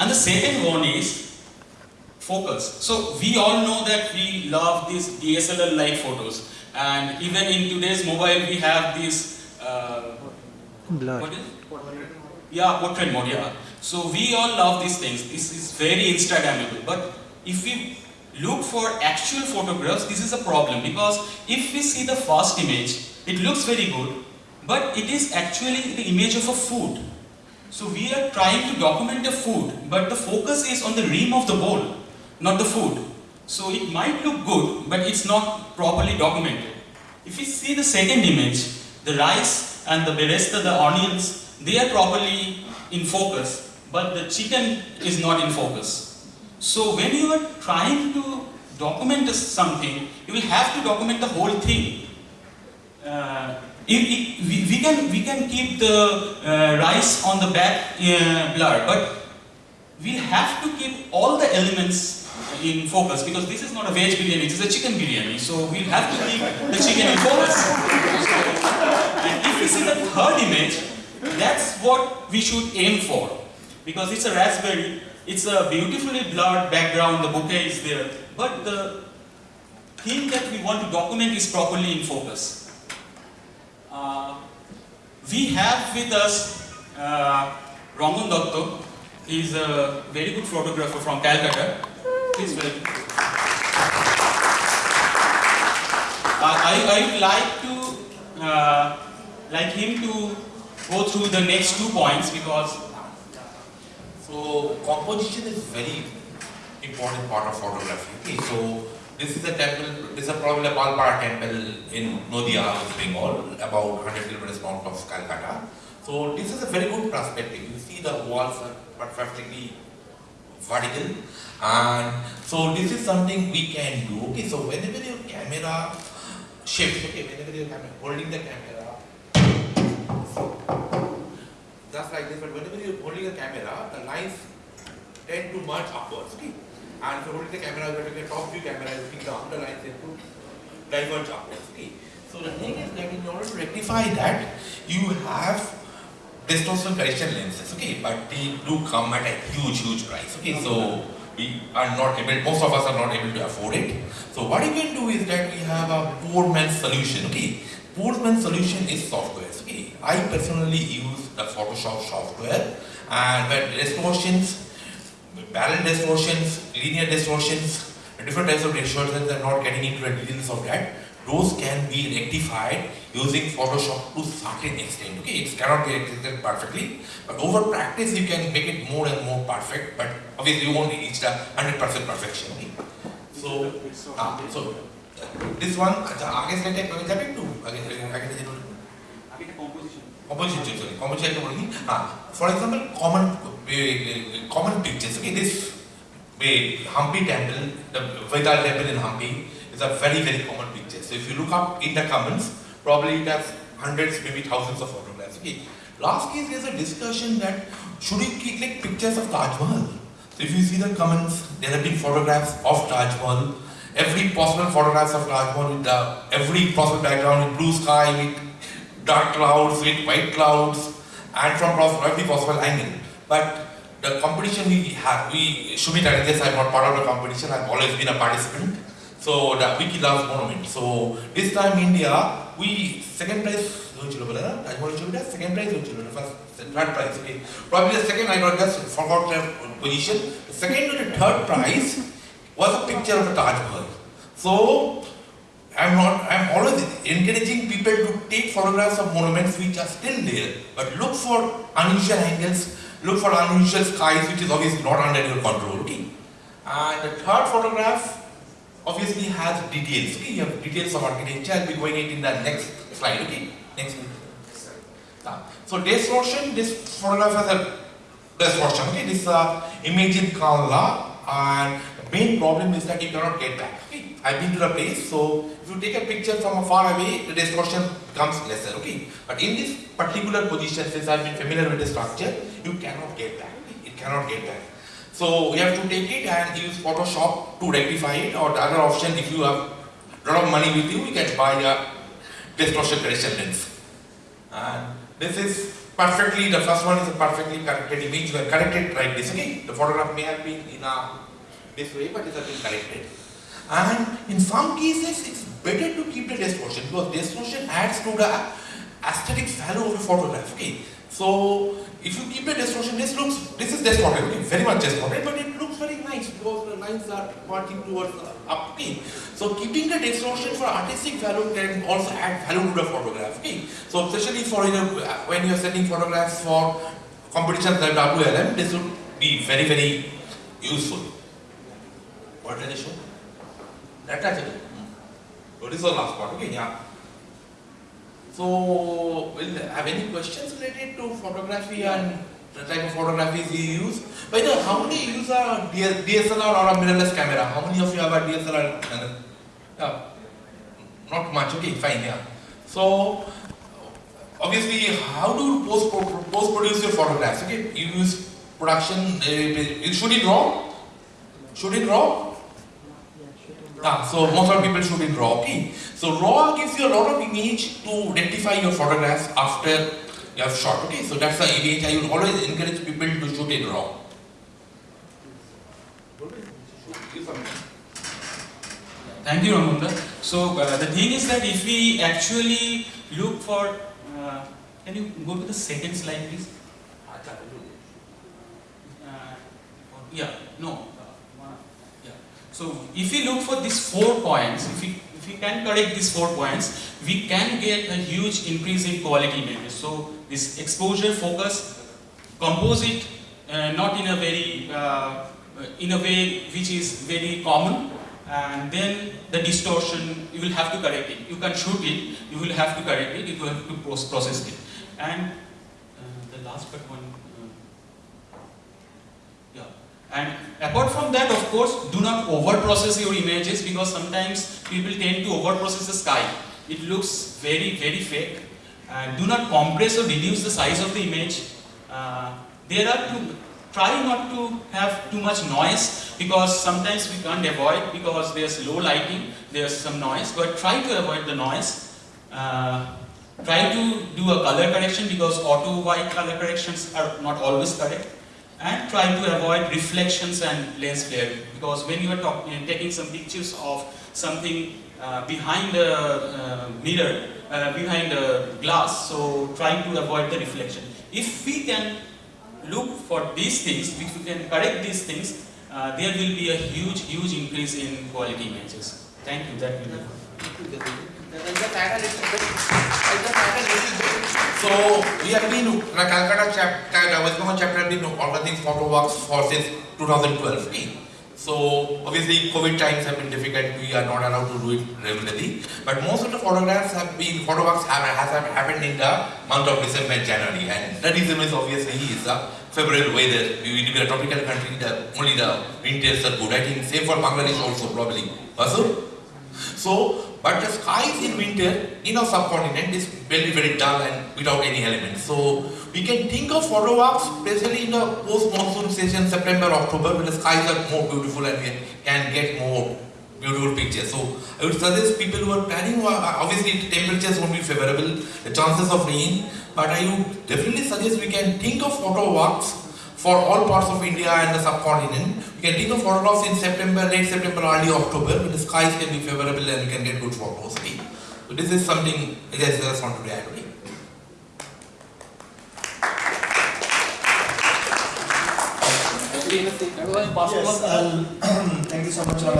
And the second one is focus. So we all know that we love these DSLR like photos. And even in today's mobile we have this uh, Blur. what is yeah portrait mode yeah. So we all love these things. This is very instagrammable. But if we look for actual photographs this is a problem. Because if we see the first image it looks very good. But it is actually the image of a food so we are trying to document the food but the focus is on the rim of the bowl not the food so it might look good but it's not properly documented if you see the second image the rice and the beresta the onions they are properly in focus, but the chicken is not in focus. So when you are trying to document something, you will have to document the whole thing. Uh, we, we, can, we can keep the uh, rice on the back uh, blur, but we have to keep all the elements in focus because this is not a veg biryani, it is a chicken biryani. So we'll have to keep the chicken in focus. and if you see the third image, that's what we should aim for. Because it's a raspberry, it's a beautifully blurred background, the bokeh is there, but the thing that we want to document is properly in focus. Uh, we have with us uh, Rangan Datta. He's a very good photographer from Calcutta. Please welcome. Uh, I, I would like to uh, like him to go through the next two points because So composition is very important part of photography. Okay, so this is a temple, this is probably a Palpara temple in Nadia, West Bengal, about 100 kilometers north of Calcutta. So this is a very good perspective. You see the walls are perfectly vertical and so this is something we can do. Okay, so whenever your camera shifts, okay, whenever you're holding the camera, just like this, but whenever you're holding a camera, the lines tend to merge upwards, okay? And if you're holding the camera, you're taking a top view camera, you think down, the lines tend to diverge upwards, okay? So the thing is that in order to rectify that, you have distortion correction lenses, okay? But they do come at a huge, huge price, okay? So we are not able, most of us are not able to afford it. So what you can do is that we have a poor man's solution, okay? Poor man's solution is software, okay? I personally use the Photoshop software and when distortions, parallel distortions, linear distortions, different types of distortions, I'm not getting into the details of that. Those can be rectified using Photoshop to certain extent. Okay, it cannot be rectified perfectly, but over practice you can make it more and more perfect, but obviously you won't reach the 100% perfection. Okay? So, uh, so this one, the against attack, I will have it too. Against, against, I can against, against, opposite shapes okay. common for example common eh, eh, eh, common pictures okay this Hampi temple the Vittala temple in Hampi is a very very common picture. So if you look up in the Commons probably it has hundreds maybe thousands of photographs okay. Last case there's a discussion that should we click pictures of Taj Mahal? So if you see the Commons there have been photographs of Taj Mahal. Every possible photographs of Taj Mahal with the every possible background with blue sky with dark clouds with white clouds and from every possible angle. But the competition we have, we, Shumit Aranjes, I'm not part of the competition, I've always been a participant. So the Wiki Loves Monument. So this time India, we second prize, second prize, first, third prize, okay. Probably the second, I got just forgot the position. The second and the third prize was a picture of the Taj Mahal. So I'm not, I'm always encouraging people to take photographs of monuments which are still there, but look for unusual angles, look for unusual skies which is obviously not under your control, okay? And the third photograph obviously has details, okay? You have details of architecture, I'll be going it in the next slide, okay? Next slide. So distortion, this photograph has a distortion, okay? This is uh, image in Kerala and main problem is that you cannot get back, okay? I've been to the place, so if you take a picture from a far away, the distortion becomes lesser, okay? But in this particular position, since I've been familiar with the structure, you cannot get back, it cannot get back. So you have to take it and use Photoshop to rectify it, or the other option, if you have a lot of money with you, you can buy a distortion correction lens. And this is perfectly, the first one is a perfectly corrected image, were corrected like this, okay? The photograph may have been in a this way, but it has been corrected. And in some cases, it's better to keep the distortion because distortion adds to the aesthetic value of the photograph, okay? So, if you keep the distortion, this looks, this is distorted, okay? Very much distorted, but it because the lines are pointing towards the up, okay? So, keeping the distortion for artistic value can also add value to the photograph, okay? So, especially for, you know, when you are sending photographs for competitions like WLM, this would be very, very useful. What did I show? That actually. So this is the last part, okay, yeah. So, will have any questions related to photography and the type of photographies you use? By the way, how many use a DSLR or a mirrorless camera? How many of you have a DSLR? Yeah, not much, okay, fine, yeah. So, obviously, how do you post, post produce your photographs? Okay, you use production, uh, shoot in raw? Shoot in raw? Ah, so most of the people shoot in RAW, okay? So RAW gives you a lot of image to identify your photographs after you have shot, okay? So that's the image I would always encourage people to shoot in RAW. Thank you, Ramunda. So uh, the thing is that if we actually look for, uh, can you go to the second slide, please? Uh, yeah, no. Yeah. So if we look for these four points, if we if we can correct these four points, we can get a huge increase in quality images. So this exposure, focus, composite, uh, not in a very uh, in a way which is very common, and then the distortion you will have to correct it. You can shoot it, you will have to correct it, you will have to process it, and uh, the last but one. And apart from that, of course, do not overprocess your images because sometimes people tend to overprocess the sky. It looks very, very fake. And do not compress or reduce the size of the image. Uh, there are to try not to have too much noise because sometimes we can't avoid because there's low lighting, there's some noise, but try to avoid the noise. Uh, try to do a color correction because auto white color corrections are not always correct and try to avoid reflections and lens flare because when you are uh, taking some pictures of something uh, behind the uh, mirror, uh, behind the glass, so trying to avoid the reflection. If we can look for these things, if we can correct these things, uh, there will be a huge, huge increase in quality images. Thank you, that will be So we have been the Calcutta chapter, West Bengal chapter been organizing photo walks for since 2012. okay? So obviously COVID times have been difficult. We are not allowed to do it regularly. But most of the photographs have been photo walks have, has happened in the month of December and January. And the reason is obviously is uh, the favorable weather. We live in a tropical country. The only the winters are good. I think same for Bangladesh also probably. Also, so, but the skies in winter in our subcontinent is very very dull and without any elements. So we can think of photo walks, especially in the post-monsoon season, September, October, when the skies are more beautiful and we can get more beautiful pictures. So I would suggest people who are planning, obviously temperatures won't be favorable, the chances of rain, but I would definitely suggest we can think of photo walks for all parts of India and the subcontinent. We can take the photographs in September, late September, early October, when the skies can be favorable and we can get good photos. Okay? So this is something I guess I just want to add. Okay? Yes, I'll- thank you so much, Rama.